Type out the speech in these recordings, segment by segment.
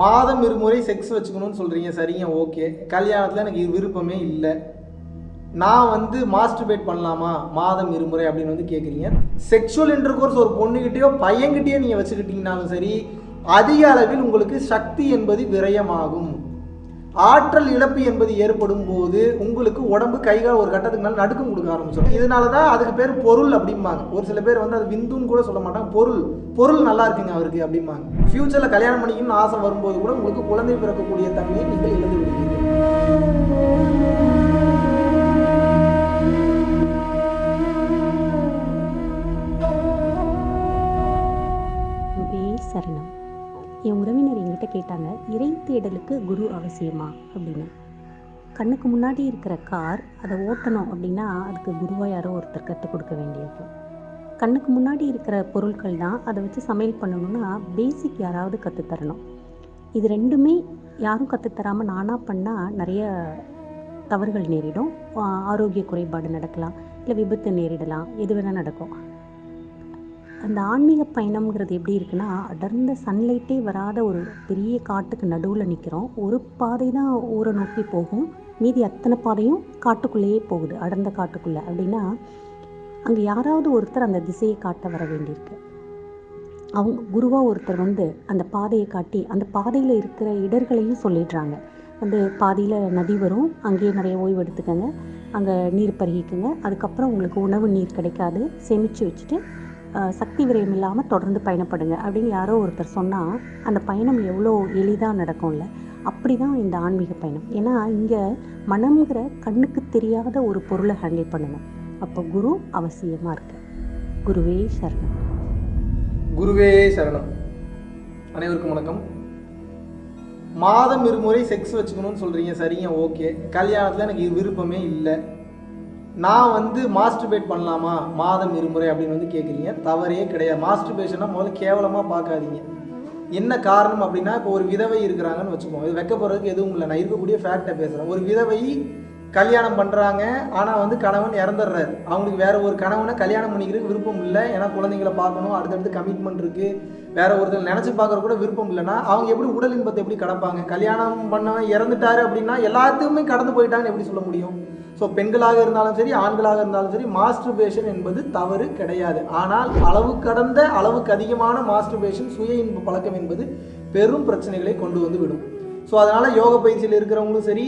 மாதம் இருமுறை செக்ஸ் வச்சுக்கணும்னு சொல்கிறீங்க சரிங்க ஓகே கல்யாணத்தில் எனக்கு விருப்பமே இல்லை. நான் வந்து மாஸ்டர்பேட் பண்ணலாமா? மாதம் இருமுறை அப்படின்னு வந்து கேட்குறீங்க செக்ஷுவல் இன்டர்கோர்ஸ் ஒரு பொண்ணுக்கிட்டேயோ பையன்கிட்டேயோ நீங்கள் வச்சுக்கிட்டீங்கனாலும் சரி அதிக அளவில் உங்களுக்கு சக்தி என்பது விரயமாகும். ஆற்றல் இழப்பு என்பது ஏற்படும் போது உங்களுக்கு உடம்பு கைகால் ஒரு கட்டத்துக்கு மேலே நடுக்கம் கொடுக்க ஆரம்பிச்சிடும். இதனால தான் அதுக்கு பேர் பொருள் அப்படிம்பாங்க. ஒரு சில பேர் வந்து அது விந்துன்னு கூட சொல்ல மாட்டாங்க. பொருள் பொருள் நல்லா இருக்குங்க அவருக்கு அப்படிம்பாங்க. ஃப்யூச்சரில் கல்யாணம் பண்ணிக்கணும்னு ஆசை வரும்போது கூட உங்களுக்கு குழந்தை பிறக்கக்கூடிய தன்மையை நீங்கள் இழந்து விடுவீங்க அவசியமா அப்படின்னு. கண்ணுக்கு முன்னாடி இருக்கிற கார் அதை ஓட்டணும் அப்படின்னா அதுக்கு குருவா யாரோ ஒருத்தர் கற்றுக் கொடுக்க வேண்டியது. கண்ணுக்கு முன்னாடி இருக்கிற பொருட்கள் தான் அதை வச்சு சமையல் பண்ணணும்னா பேசிக் யாராவது கற்றுத்தரணும் இது ரெண்டுமே யாரும் கற்றுத்தராமல் நானாக பண்ணால் நிறைய தவறுகள் நேரிடும். ஆரோக்கிய குறைபாடு நடக்கலாம். இல்லை விபத்து நேரிடலாம். எது வேணால் நடக்கும். அந்த ஆன்மீக பயணம்ங்கிறது எப்படி இருக்குன்னா அடர்ந்த சன்லைட்டே வராத ஒரு பெரிய காட்டுக்கு நடுவில் நிற்கிறோம் ஒரு பாதை தான் ஊரை நோக்கி போகும். மீதி அத்தனை பாதையும் காட்டுக்குள்ளேயே போகுது அடர்ந்த காட்டுக்குள்ளே. அப்படின்னா அங்கே யாராவது ஒருத்தர் அந்த திசையை காட்ட வர வேண்டியிருக்கு. அவங்க குருவாக ஒருத்தர் வந்து அந்த பாதையை காட்டி அந்த பாதையில் இருக்கிற இடர்களையும் சொல்லிடுறாங்க. வந்து பாதியில் நதி வரும் அங்கேயே நிறைய ஓய்வு எடுத்துக்கோங்க அங்கே நீர் பருகிக்குங்க அதுக்கப்புறம் உங்களுக்கு உணவு நீர் கிடைக்காது சேமித்து வச்சுட்டு சக்தி விரயம் இல்லாமல் தொடர்ந்து பயணப்படுங்க அப்படின்னு யாரோ ஒருத்தர் சொன்னால் அந்த பயணம் எவ்வளோ எளிதாக நடக்கும்ல அப்படி தான் இந்த ஆன்மீக பயணம். ஏன்னா இங்கே மனம்ங்கிற கண்ணுக்கு தெரியாத ஒரு பொருளை ஹேண்டில் பண்ணணும். அப்போ குரு அவசியமாக இருக்கு குருவே சரணம். குருவே சரணம். அனைவருக்கும் வணக்கம். மாதம் இருமுறை செக்ஸ் வச்சுக்கணும்னு சொல்கிறீங்க சரிங்க ஓகே. கல்யாணத்தில் எனக்கு இது விருப்பமே இல்லை. நான் வந்து மாஸ்டர்பேட் பண்ணலாமா? மாதம் இருமுறை அப்படின்னு வந்து கேட்குறீங்க தவறே கிடையாது. மாஸ்டர்பேஷனை முதல்ல கேவலமாக பார்க்காதீங்க. என்ன காரணம் அப்படின்னா இப்போ ஒரு விதவை இருக்கிறாங்கன்னு வச்சுக்கோங்க. இது வைக்க போகிறதுக்கு எதுவும் இல்லை. நான் இருக்கக்கூடிய ஃபேக்டை பேசுகிறேன் ஒரு விதவை கல்யாணம் பண்ணுறாங்க ஆனால் வந்து கணவன் இறந்துடுறாரு. அவங்களுக்கு வேற ஒரு கணவனை கல்யாணம் பண்ணிக்கிறதுக்கு விருப்பம் இல்லை. ஏன்னா குழந்தைங்கள பார்க்கணும். அடுத்தடுத்து கமிட்மெண்ட் இருக்குது வேற ஒருத்தர் நினச்சி பார்க்குற கூட விருப்பம் இல்லைன்னா அவங்க எப்படி உடல் இன்பத்தை எப்படி கடப்பாங்க? கல்யாணம் பண்ணவன் இறந்துட்டாரு அப்படின்னா எல்லாத்தையுமே கடந்து போயிட்டாங்கன்னு எப்படி சொல்ல முடியும்? ஸோ பெண்களாக இருந்தாலும் சரி ஆண்களாக இருந்தாலும் சரி மாஸ்டர்பேஷன் என்பது தவறு கிடையாது. ஆனால் அளவு கடந்த அளவுக்கு அதிகமான மாஸ்டர்பேஷன் சுய இன்ப பழக்கம் என்பது பெரும் பிரச்சனைகளை கொண்டு வந்து விடும். ஸோ அதனால் யோக பயிற்சியில் இருக்கிறவங்களும் சரி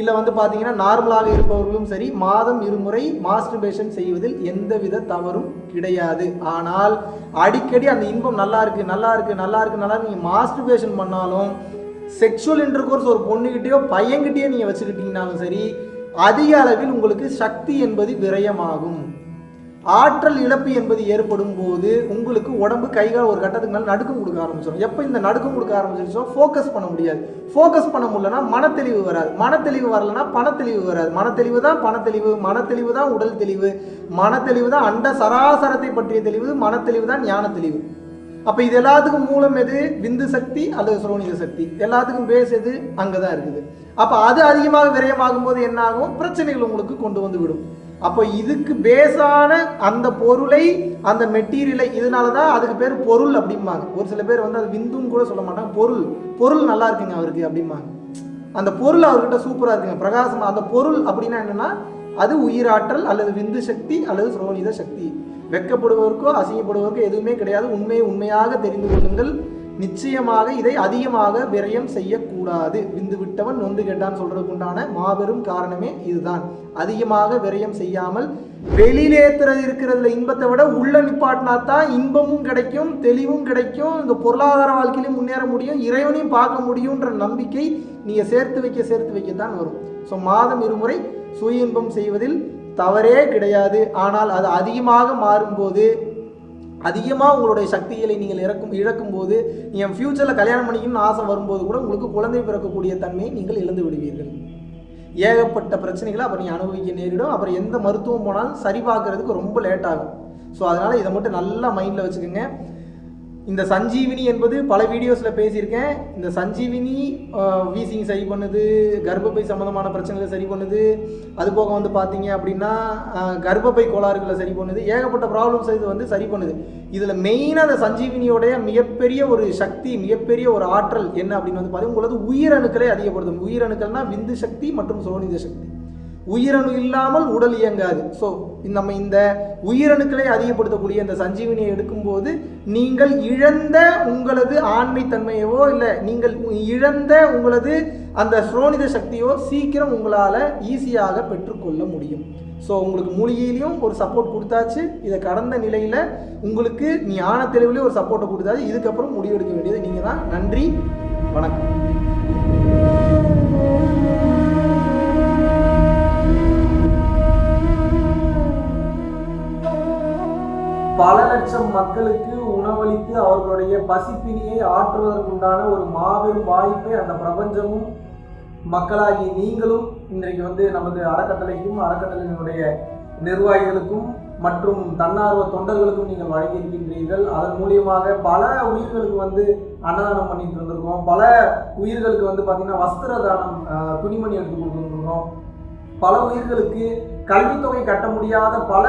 இல்லை வந்து பார்த்தீங்கன்னா நார்மலாக இருப்பவர்களும் சரி மாதம் இருமுறை மாஸ்டர்பேஷன் செய்வதில் எந்தவித தவறும் கிடையாது. ஆனால் அடிக்கடி அந்த இன்பம் நல்லா இருக்குது நல்லா இருக்குது நல்லா இருக்குது நல்லா நீங்கள் மாஸ்டர்பேஷன் பண்ணாலும் செக்ஷுவல் இன்டர்கோர்ஸ் ஒரு பொண்ணுக்கிட்டேயோ பையன்கிட்டயோ நீங்கள் வச்சுக்கிட்டீங்கனாலும் சரி அதிக அளவில் உங்களுக்கு சக்தி என்பது விரயமாகும். ஆற்றல் இழப்பு என்பது ஏற்படும் போது உங்களுக்கு உடம்பு கைகால் ஒரு கட்டத்துக்கு மேலே நடுக்கம் கொடுக்க ஆரம்பிச்சிடும் எப்போ இந்த நடுக்கம் கொடுக்க ஆரம்பிச்சிருச்சோ ஃபோக்கஸ் பண்ண முடியாது. ஃபோக்கஸ் பண்ண முடியலன்னா மனத்தெளிவு வராது. மனத்தெளிவு வரலன்னா பணத்தெளிவு வராது. மனத்தெளிவு தான் பணத்தெளிவு மனத்தெளிவு தான் உடல் தெளிவு. மனத்தெளிவு தான் அண்ட சராசரத்தை பற்றிய தெளிவு மனத்தெளிவு தான் ஞான தெளிவு அப்போ இது எல்லாத்துக்கும் மூலம் எது? விந்து சக்தி அல்லது சுரோனித சக்தி. எல்லாத்துக்கும் பேஸ் எது? அங்கே தான் இருக்குது. அப்போ அது அதிகமாக விரயமாகும் போது என்ன ஆகும் பிரச்சனைகள் உங்களுக்கு கொண்டு வந்து விடும். அப்போ இதுக்கு பேஸான அந்த பொருளை அந்த மெட்டீரியலை இதனால தான் அதுக்கு பேர் பொருள் அப்படிம்பாங்க. ஒரு சில பேர் வந்து அது விந்துன்னு கூட சொல்ல மாட்டாங்க. பொருள். பொருள் நல்லா இருக்குங்க அவருக்கு அப்படிம்பாங்க. அந்த பொருள் அவர்கிட்ட சூப்பராக இருக்குங்க. பிரகாசமாக அந்த பொருள் அப்படின்னா என்னென்னா அது உயிராற்றல் அல்லது விந்து சக்தி அல்லது சுரோனித சக்தி. வெக்கப்படுவதற்கோ அசிங்கப்படுவதற்கோ எதுவுமே கிடையாது. உண்மையை உண்மையாக தெரிந்து கொள்ளுங்கள். நிச்சயமாக இதை அதிகமாக விரயம் செய்யக்கூடாது. விந்து விட்டவன் நொந்து கேட்டான் சொல்றதுக்கு உண்டான மாபெரும் காரணமே இதுதான். அதிகமாக விரயம் செய்யாமல் வெளியிலேத்துறது இருக்கிறதுல இன்பத்தை விட உள்ள நிப்பாட்டினா தான் இன்பமும் கிடைக்கும் தெளிவும் கிடைக்கும். இந்த பொருளாதார வாழ்க்கையிலையும் முன்னேற முடியும் இறைவனையும் பார்க்க முடியுன்ற நம்பிக்கை நீங்கள் சேர்த்து வைக்க சேர்த்து வைக்கத்தான் வரும். ஸோ மாதம் இருமுறை சுய இன்பம் செய்வதில் தவறே கிடையாது. ஆனால் அது அதிகமாக மாறும்போது அதிகமாக உங்களுடைய சக்திகளை நீங்கள் இறக்கும் இழக்கும் போது நீங்கள் ஃப்யூச்சரில் கல்யாணம் பண்ணிக்கணும்னு ஆசை வரும்போது கூட உங்களுக்கு குழந்தை பிறக்கக்கூடிய தன்மையை நீங்கள் இழந்து விடுவீர்கள். ஏகப்பட்ட பிரச்சனைகளை அப்புறம் நீங்கள் அனுபவிக்க நேரிடும். அப்புறம் எந்த மருத்துவம் போனாலும் சரி பார்க்கறதுக்கு ரொம்ப லேட் ஆகும். ஸோ அதனால் இதை மட்டும் நல்லா மைண்டில் வச்சுக்கோங்க. இந்த சஞ்சீவினி என்பது பல வீடியோஸில் பேசியிருக்கேன். இந்த சஞ்சீவினி வீசிங் சரி பண்ணுது கர்ப்பப்பை சம்மந்தமான பிரச்சனைகளை சரி பண்ணுது. அது போக வந்து பார்த்தீங்க அப்படின்னா கர்ப்பப்பை கோளாறுகளை சரி பண்ணுது. ஏகப்பட்ட ப்ராப்ளம்ஸ் இது வந்து சரி பண்ணுது. இதில் மெயினாக அந்த சஞ்சீவினியோடைய மிகப்பெரிய ஒரு சக்தி மிகப்பெரிய ஒரு ஆற்றல் என்ன அப்படின்னு வந்து பார்த்தீங்கன்னா உங்களது உயிரணுக்களை அதிகப்படுத்தும். உயிரணுக்கள்னால் விந்து சக்தி மற்றும் சோனித சக்தி. உயிரணு இல்லாமல் உடல் இயங்காது. ஸோ நம்ம இந்த உயிரணுக்களை அதிகப்படுத்தக்கூடிய இந்த சஞ்சீவினியை எடுக்கும்போது நீங்கள் இழந்த உங்களது ஆண்மைத்தன்மையவோ இல்லை நீங்கள் இழந்த உங்களது அந்த ஸ்ரோனித சக்தியோ சீக்கிரம் உங்களால் ஈஸியாக பெற்றுக்கொள்ள முடியும். ஸோ உங்களுக்கு மூலிகையிலையும் ஒரு சப்போர்ட் கொடுத்தாச்சு. இதை கடந்த நிலையில் உங்களுக்கு ஞான தெளிவுலேயும் ஒரு சப்போர்ட்டை கொடுத்தாச்சு. இதுக்கப்புறம் முடிவெடுக்க வேண்டியது நீங்கள் தான் நன்றி. வணக்கம். பல லட்சம் மக்களுக்கு உணவளித்து அவர்களுடைய பசிப்பினியை ஆற்றுவதற்குண்டான ஒரு மாபெரும் வாய்ப்பை அந்த பிரபஞ்சமும் மக்களாகி நீங்களும் இன்றைக்கு வந்து நமது அறக்கட்டளைக்கும் அறக்கட்டளையினுடைய நிர்வாகிகளுக்கும் மற்றும் தன்னார்வ தொண்டர்களுக்கும் நீங்கள் வழங்கியிருக்கின்றீர்கள். அதன் மூலியமாக பல உயிர்களுக்கு வந்து அன்னதானம் பண்ணிட்டு இருந்திருக்கோம். பல உயிர்களுக்கு வந்து பார்த்தீங்கன்னா வஸ்திர தானம் துணிமணி எடுத்து கொடுத்துருக்கோம். பல உயிர்களுக்கு கல்வித்தொகை கட்ட முடியாத பல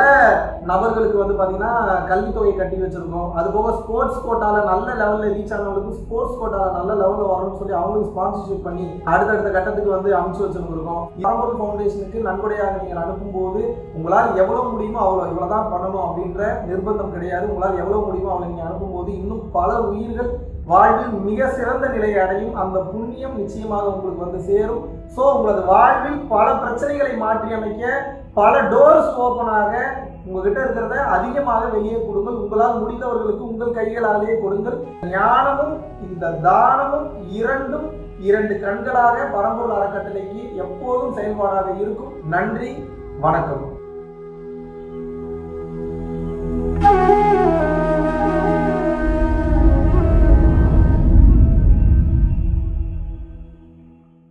நபர்களுக்கு வந்து பார்த்தீங்கன்னா கல்வித்தொகை கட்டி வச்சுருக்கோம். அது போக ஸ்போர்ட்ஸ் கோட்டாவில் நல்ல லெவலில் ரீச் ஆனவங்களுக்கு ஸ்போர்ட்ஸ் கோட்டாவில் நல்ல லெவலில் வரணும்னு சொல்லி அவங்களுக்கு ஸ்பான்சர்ஷிப் பண்ணி அடுத்தடுத்த கட்டத்துக்கு வந்து அமைச்சு வச்சுருந்துருக்கோம். பரம்பொருள் ஃபவுண்டேஷனுக்கு நன்கொடையாக நீங்கள் அனுப்பும்போது உங்களால் எவ்வளோ முடியுமோ அவ்வளோ இவ்வளோ தான் பண்ணணும் அப்படின்ற நிர்பந்தம் கிடையாது. உங்களால் எவ்வளோ முடியுமோ அவ்வளோ நீங்கள் அனுப்பும்போது இன்னும் பல உயிர்கள் வாழ்வில் மிக சிறந்த நிலையை அடையும் அந்த புண்ணியம் நிச்சயமாக உங்களுக்கு வந்து சேரும். ஸோ உங்களது வாழ்வில் பல பிரச்சனைகளை மாற்றி அமைக்க பல டோர்ஸ் ஓப்பனாக உங்ககிட்ட இருக்கிறத அதிகமாக வெளியே கொடுங்கள். உங்களால் முடிந்தவர்களுக்கு உங்கள் கைகளாலேயே கொடுங்கள். ஞானமும் இந்த தானமும் இரண்டும் இரண்டு கண்களாக பரம்பூர் அறக்கட்டளைக்கு எப்போதும் செயல்பாடாக இருக்கும். நன்றி வணக்கம்.